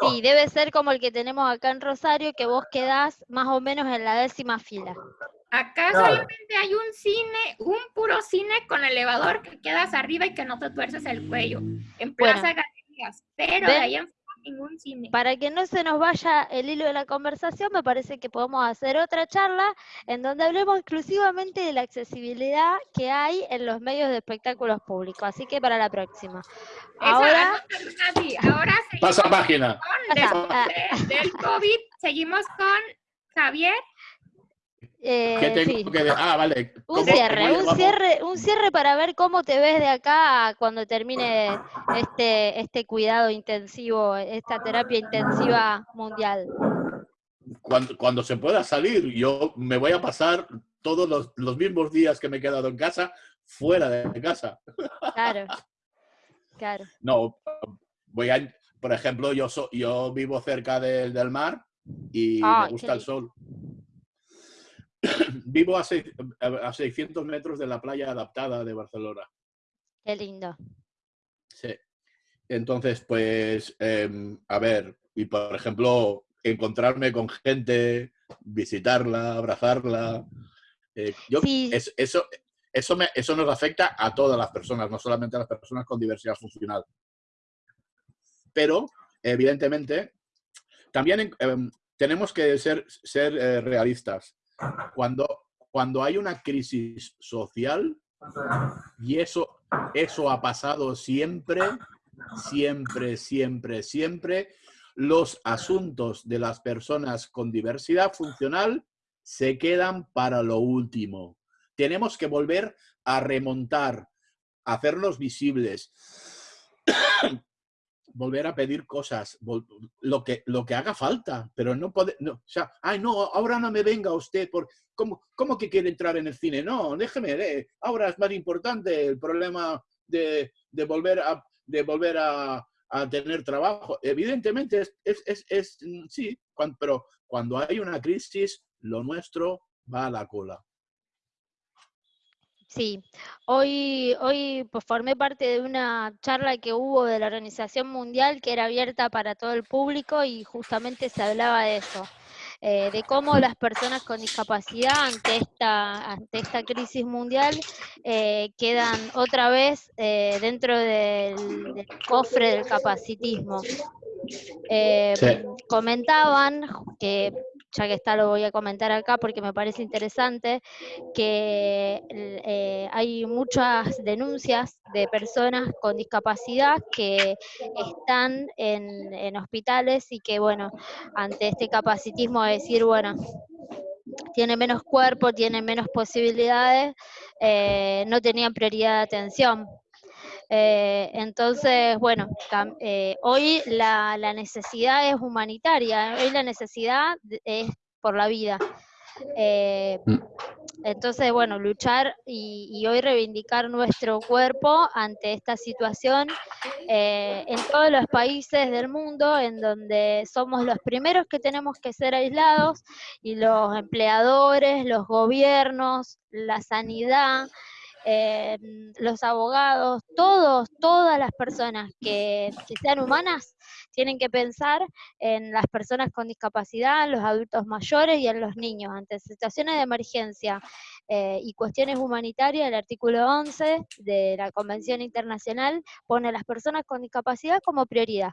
Sí, debe ser como el que tenemos acá en Rosario, que vos quedás más o menos en la décima fila. Acá solamente hay un cine, un puro cine con elevador que quedas arriba y que no te tuerces el cuello. En Plaza Galerías. Pero de ahí en ningún cine. Para que no se nos vaya el hilo de la conversación, me parece que podemos hacer otra charla en donde hablemos exclusivamente de la accesibilidad que hay en los medios de espectáculos públicos. Así que para la próxima. ahora, ahora pasa página. Ah. del COVID, seguimos con Javier eh, ah, vale. Un cierre, un cierre, un cierre para ver cómo te ves de acá cuando termine este, este cuidado intensivo, esta terapia intensiva mundial. Cuando, cuando se pueda salir, yo me voy a pasar todos los, los mismos días que me he quedado en casa fuera de casa. Claro, claro. No, voy a, por ejemplo, yo, yo vivo cerca del mar y me gusta el sol. Vivo a, 600 metros de la playa adaptada de Barcelona. Qué lindo. Sí. Entonces, pues, em, a ver, y por ejemplo, encontrarme con gente, visitarla, abrazarla. Eh, yo, eso, eso, me, eso nos afecta a todas las personas, no solamente a las personas con diversidad funcional. Pero, evidentemente, también em, tenemos que ser, ser eh, realistas. Cuando, cuando hay una crisis social, y eso, eso ha pasado siempre, siempre, siempre, siempre, los asuntos de las personas con diversidad funcional se quedan para lo último. Tenemos que volver a remontar, hacerlos visibles, volver a pedir cosas, lo que, lo que haga falta, pero no puede, no, o sea, ay, no, ahora no me venga usted, por, ¿cómo, cómo que quiere entrar en el cine? No, déjeme, eh, ahora es más importante el problema de, de volver a, de volver a, a tener trabajo. Evidentemente, es, es, es, es sí, pero cuando hay una crisis, lo nuestro va a la cola. Sí, hoy, hoy pues, formé parte de una charla que hubo de la Organización Mundial que era abierta para todo el público y justamente se hablaba de eso, eh, de cómo las personas con discapacidad ante esta, ante esta crisis mundial eh, quedan otra vez eh, dentro del, del, cofre del capacitismo. Eh, comentaban que ya que está lo voy a comentar acá porque me parece interesante, que eh, hay muchas denuncias de personas con discapacidad que están en, hospitales y que, bueno, ante este capacitismo de decir, bueno, tiene menos cuerpo, tiene menos posibilidades, eh, no tenían prioridad de atención. Eh, entonces, bueno, eh, hoy la, necesidad es humanitaria, hoy la necesidad es por la vida. Eh, mm. entonces, bueno, luchar y, hoy reivindicar nuestro cuerpo ante esta situación en todos los países del mundo en donde somos los primeros que tenemos que ser aislados y los empleadores, los gobiernos, la sanidad, eh, los abogados, todos, todas las personas que, sean humanas tienen que pensar en las personas con discapacidad, en los adultos mayores y en los niños. Ante situaciones de emergencia eh, y cuestiones humanitarias, el artículo 11 de la Convención Internacional pone a las personas con discapacidad como prioridad.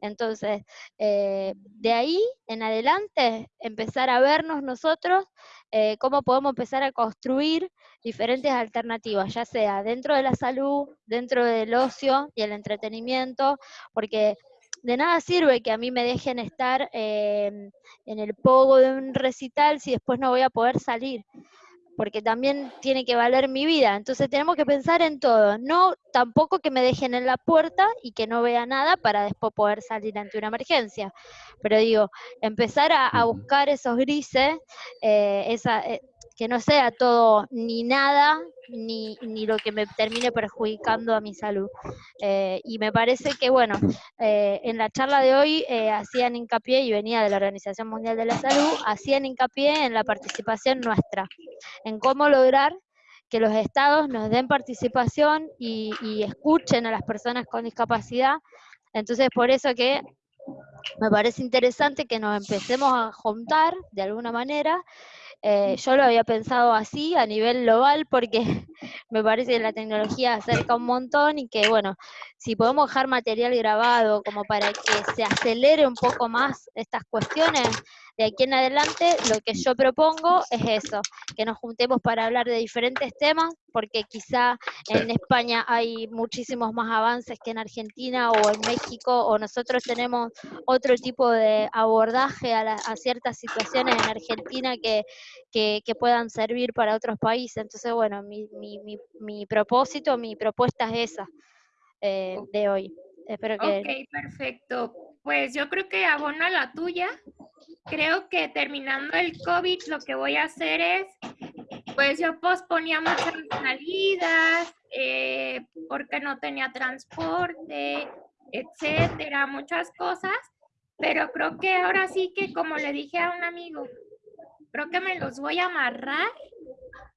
Entonces, eh, de ahí en adelante, empezar a vernos nosotros eh, cómo podemos empezar a construir diferentes alternativas, ya sea dentro de la salud, dentro del ocio y el entretenimiento, porque de nada sirve que a mí me dejen estar eh, en el pogo de un recital si después no voy a poder salir porque también tiene que valer mi vida. Entonces tenemos que pensar en todo, no tampoco que me dejen en la puerta y que no vea nada para después poder salir ante una emergencia. Pero digo, empezar a, buscar esos grises, eh, esa, eh, que no sea todo ni nada, ni, ni, lo que me termine perjudicando a mi salud. Eh, y me parece que, bueno, eh, en la charla de hoy eh, hacían hincapié, y venía de la Organización Mundial de la Salud, hacían hincapié en la participación nuestra, en cómo lograr que los estados nos den participación y, y escuchen a las personas con discapacidad. Entonces, por eso que me parece interesante que nos empecemos a juntar de alguna manera eh, yo lo había pensado así a nivel global porque me parece que la tecnología acerca un montón y que, bueno, si podemos dejar material grabado como para que se acelere un poco más estas cuestiones, de aquí en adelante lo que yo propongo es eso, que nos juntemos para hablar de diferentes temas, porque quizá en España hay muchísimos más avances que en Argentina o en México, o nosotros tenemos otro tipo de abordaje a, ciertas situaciones en Argentina que, que, puedan servir para otros países. Entonces, bueno, mi, mi, mi, propósito, mi propuesta es esa eh, de hoy. Espero que... Ok, perfecto. Pues yo creo que abona la tuya creo que terminando el COVID lo que voy a hacer es, pues yo posponía muchas salidas eh, porque no tenía transporte, etcétera, muchas cosas, pero creo que ahora sí que como le dije a un amigo, creo que me los voy a amarrar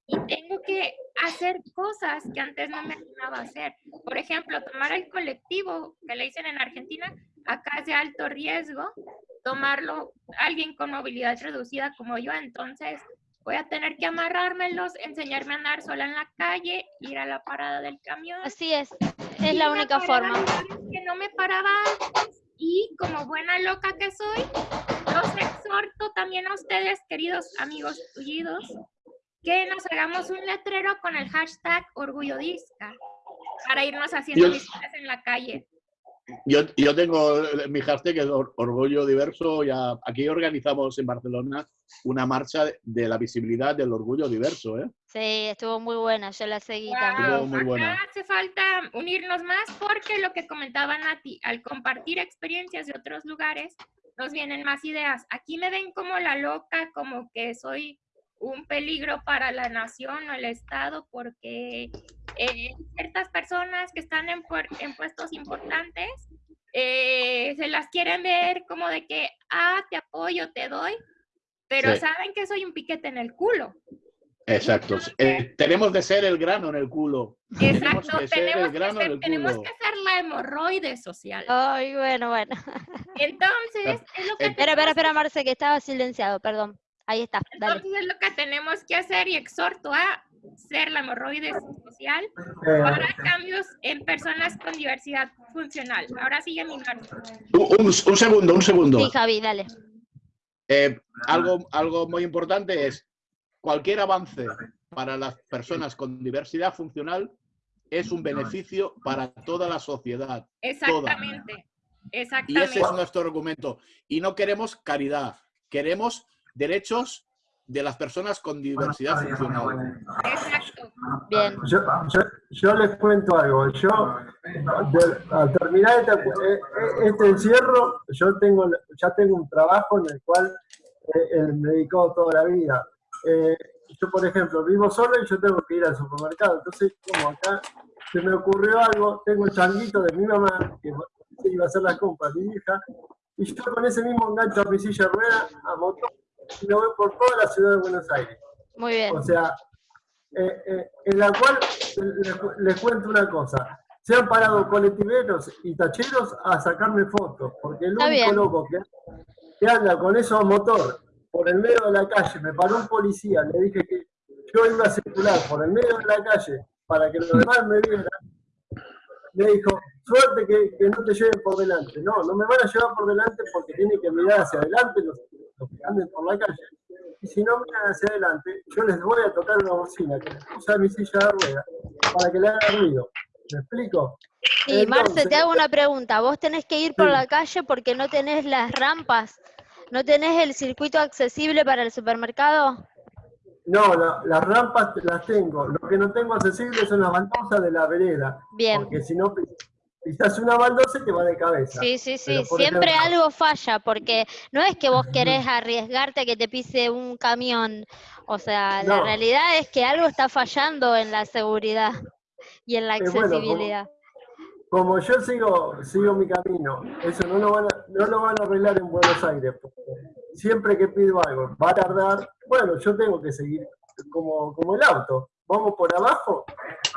y tengo que hacer cosas que antes no me animaba a hacer. Por ejemplo, tomar el colectivo que le dicen en Argentina, acá es de alto riesgo, tomarlo alguien con movilidad reducida como yo, entonces voy a tener que amarrármelos, enseñarme a andar sola en la calle, ir a la parada del camión. Así es, es la única forma. Que no me paraba antes y como buena loca que soy, los exhorto también a ustedes, queridos amigos tuyos, que nos hagamos un letrero con el hashtag Orgullo Disca para irnos haciendo visitas en la calle. Yo, yo tengo mi hashtag que es Orgullo Diverso. Ya, aquí organizamos en Barcelona una marcha de la visibilidad del orgullo diverso. ¿eh? Sí, estuvo muy buena, yo la seguí también. Muy buena. hace falta unirnos más porque lo que comentaba Nati, al compartir experiencias de otros lugares, nos vienen más ideas. Aquí me ven como la loca, como que soy un peligro para la nación o el Estado porque eh, ciertas personas que están en, puestos importantes eh, se las quieren ver como de que, ah, te apoyo, te doy, pero saben que soy un piquete en el culo. Exacto. Eh, tenemos de ser el grano en el culo. Exacto, tenemos que, ser, el grano en el tenemos que ser la hemorroide social. Ay, bueno, bueno. Entonces, es lo que... Espera, espera, espera, Marce, que estaba silenciado, perdón. Ahí está. Entonces es lo que tenemos que hacer y exhorto a ser la hemorroides social para cambios en personas con diversidad funcional. Ahora sigue mi un, un, segundo, un segundo. Sí, Javi, dale. Eh, algo, algo muy importante es cualquier avance para las personas con diversidad funcional es un beneficio para toda la sociedad. Exactamente. Exactamente. Y ese es nuestro argumento. Y no queremos caridad, queremos derechos de las personas con diversidad funcional. Exacto. Bien. Yo, les cuento algo. Yo, al terminar este, eh, eh, este, encierro, yo tengo, ya tengo un trabajo en el cual eh, me he dedicado toda la vida. yo, por ejemplo, vivo solo y yo tengo que ir al supermercado. Entonces, como acá se me ocurrió algo, tengo el changuito de mi mamá, que iba a hacer las compras, mi hija, y yo con ese mismo engancho a mi silla de rueda, a motor, y lo voy por toda la ciudad de Buenos Aires. Muy bien. O sea, eh, eh, en la cual les, cuento una cosa. Se han parado colectiveros y tacheros a sacarme fotos, porque el único loco que, que anda con eso a motor por el medio de la calle, me paró un policía, le dije que yo iba a circular por el medio de la calle para que los demás me vieran, me dijo, suerte que, no te lleven por delante. No, no me van a llevar por delante porque tienen que mirar hacia adelante los, que anden por la calle. Y si no miran hacia adelante, yo les voy a tocar una bocina que les puse a mi silla de ruedas para que le haga ruido. ¿Me explico? Sí, Marce, te hago una pregunta. ¿Vos tenés que ir por la calle porque no tenés las rampas? ¿No tenés el circuito accesible para el supermercado? No, las rampas las tengo. Lo que no tengo accesible son las baldosas de la vereda. Bien. Porque si no pisas una baldosa te va de cabeza. Sí, sí, sí. Siempre algo falla, porque no es que vos querés arriesgarte a que te pise un camión. O sea, la realidad es que algo está fallando en la seguridad y en la accesibilidad. como, yo sigo, sigo mi camino, eso no lo, van a, no lo van a arreglar en Buenos Aires. Siempre que pido algo, va a tardar bueno, yo tengo que seguir como, como el auto. Vamos por abajo,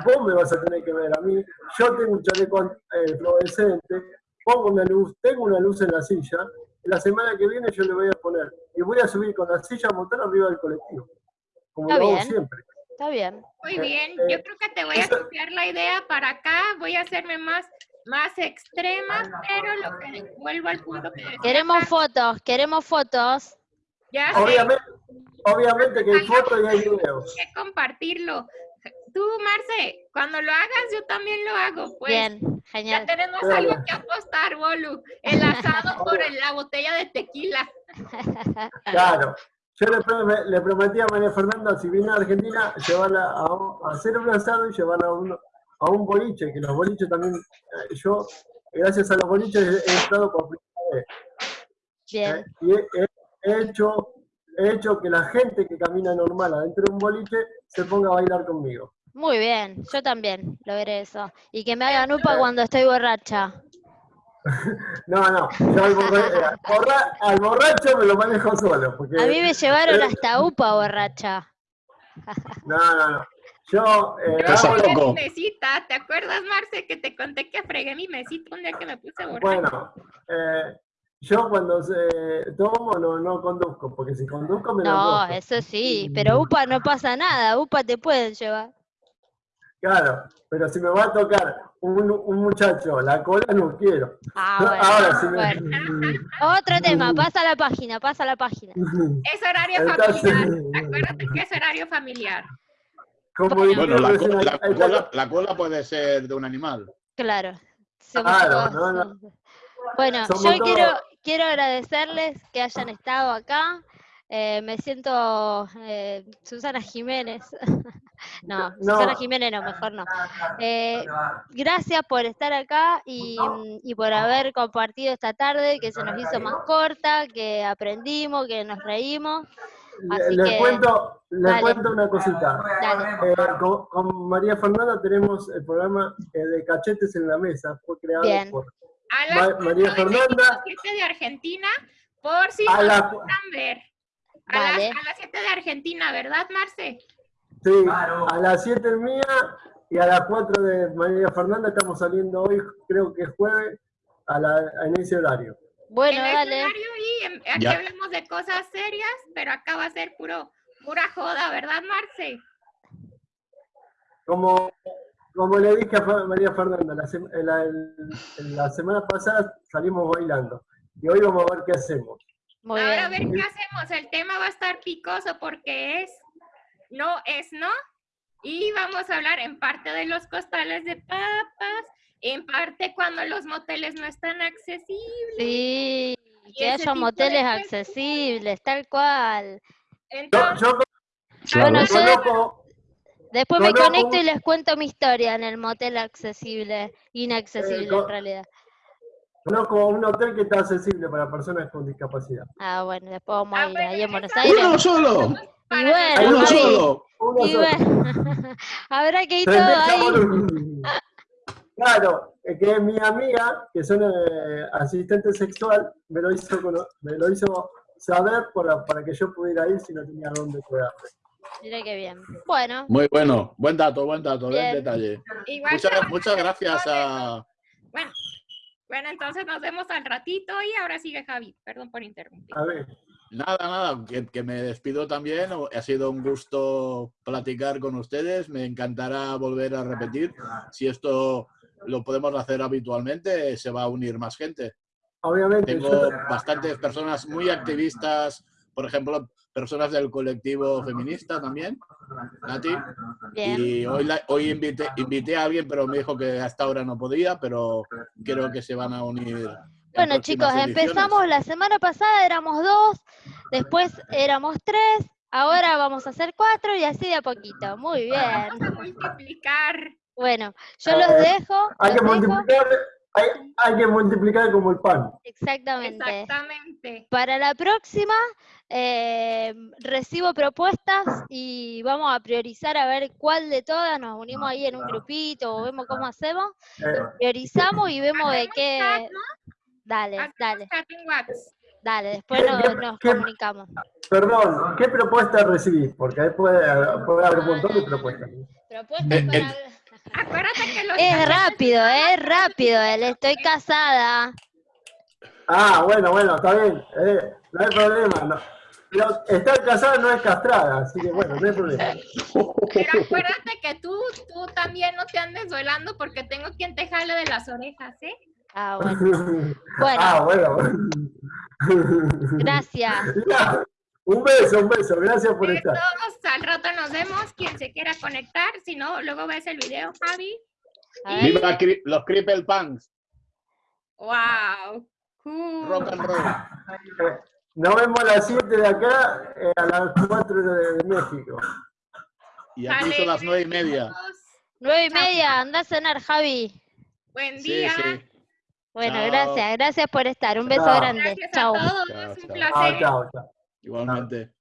vos me vas a tener que ver a mí, yo tengo un chaleco eh, fluorescente, pongo una luz, tengo una luz en la silla, la semana que viene yo le voy a poner, y voy a subir con la silla a montar arriba del colectivo, como lo hago siempre. Está bien. Muy bien, eh, yo creo que te voy a copiar la idea para acá, voy a hacerme más más extrema, pero lo que vuelvo al punto que Queremos fotos, queremos fotos. Ya Obviamente, Obviamente que hay fotos y hay videos. que compartirlo. Tú, Marce, cuando lo hagas, yo también lo hago. Pues, Bien, genial. Ya tenemos algo que apostar, Bolu. El asado por la botella de tequila. Claro. Yo le, prometí a María Fernanda, si viene a Argentina, llevarla a, hacer un asado y llevarla a un, a un boliche, que los boliches también, eh, yo, gracias a los boliches, he, estado por primera vez. Bien. Eh, y he hecho he hecho que la gente que camina normal adentro de un boliche se ponga a bailar conmigo. Muy bien, yo también lo veré eso. Y que me hagan upa cuando estoy borracha. no, no, yo al, borracho me lo manejo solo. Porque, a mí me llevaron hasta upa borracha. no, no, no. Yo, eh, fregué mi mesita, ¿te acuerdas, Marce, que te conté que fregué mi mesita un día que me puse borracha? Bueno, eh, yo cuando se tomo no, no conduzco, porque si conduzco me No, eso sí, pero UPA no pasa nada, UPA te pueden llevar. Claro, pero si me va a tocar un, un muchacho, la cola no quiero. Ah, bueno, Ahora sí me... Otro tema, pasa la página, pasa la página. Es horario familiar, acuérdate que es horario familiar. bueno, la, cola, la, cola, puede ser de un animal. Claro. Claro, no, no. Bueno, yo quiero, quiero agradecerles que hayan estado acá. Eh, me siento eh, Susana Jiménez. no, Susana Jiménez no, mejor no. Eh, gracias por estar acá y, por haber compartido esta tarde, que se nos hizo más corta, que aprendimos, que nos reímos. les, cuento, les cuento una cosita. Con, María Fernanda tenemos el programa de Cachetes en la Mesa, fue creado por a las María Fernanda. de Argentina, por si a la, ver. A, las, 7 de Argentina, ¿verdad, Marce? Sí, a las 7 mía y a las 4 de María Fernanda estamos saliendo hoy, creo que es jueves, a la, en ese horario. Bueno, en dale. Horario y aquí hablamos de cosas serias, pero acá va a ser puro, pura joda, ¿verdad, Marce? como, como le dije a María Fernanda, la, la semana pasada salimos bailando y hoy vamos a ver qué hacemos. Ahora a ver qué hacemos. El tema va a estar picoso porque es no es no. Y vamos a hablar en parte de los costales de papas, en parte cuando los moteles no están accesibles. Sí, que haya moteles accesibles, tal cual. Entonces, bueno, yo después me conecto y les cuento mi historia en el motel accesible, inaccesible eh, en realidad. Conozco un hotel que está accesible para personas con discapacidad. Ah, bueno, después vamos a ah, ir ahí en Buenos Aires. ¡Uno solo! Y bueno, uno solo. y bueno, habrá que ir todo ahí. Claro, es que mi amiga, que son eh, asistente sexual, me lo hizo, me lo hizo saber para, para que yo pudiera ir si no tenía dónde quedarme. Mira qué bien. Bueno. Muy bueno, buen dato, buen dato, bien, detalle. muchas, muchas gracias a... Bueno, bueno, entonces nos vemos al ratito y ahora sigue Javi. Perdón por interrumpir. A ver. Nada, nada, que, me despido también. Ha sido un gusto platicar con ustedes. Me encantará volver a repetir. Si esto lo podemos hacer habitualmente, se va a unir más gente. Obviamente. Tengo bastantes personas muy activistas, por ejemplo, personas del colectivo feminista también, Nati. Y hoy, hoy invité, invité a alguien, pero me dijo que hasta ahora no podía, pero creo que se van a unir. Bueno chicos, empezamos la semana pasada, éramos dos, después éramos tres, ahora vamos a ser cuatro y así de a poquito. Muy bien. multiplicar. Bueno, yo los dejo. Hay que multiplicar hay, que multiplicar como el pan. Exactamente. Exactamente. Para la próxima eh, recibo propuestas y vamos a priorizar a ver cuál de todas nos unimos ahí en un grupito o vemos cómo hacemos. Eh. Priorizamos y vemos de qué. Dale, dale. Dale, después nos, comunicamos. Perdón, ¿qué propuesta recibís? Porque ahí puede, haber un montón de propuestas. Propuestas eh, para... Es rápido, es rápido, él estoy casada. Ah, bueno, bueno, está bien, eh, no hay problema. No. Estar casada no es castrada, así que bueno, no hay problema. Pero acuérdate que tú, tú también no te andes duelando porque tengo quien te jale de las orejas, ¿eh? Ah, bueno. Bueno. Ah, bueno. Gracias. Un beso, un beso. Gracias por estar. Al rato nos vemos. Quien se quiera conectar. Si no, luego ves el video, Javi. Viva los Cripple Punks. Wow. Rock and roll. Nos vemos a las 7 de acá, eh, a las 4 de, México. Y aquí son las 9 y media. 9 y media, anda a cenar, Javi. Buen día. Bueno, gracias, gracias por estar. Un beso grande. Gracias chao. A todos. un placer. chao, chao. Igualmente.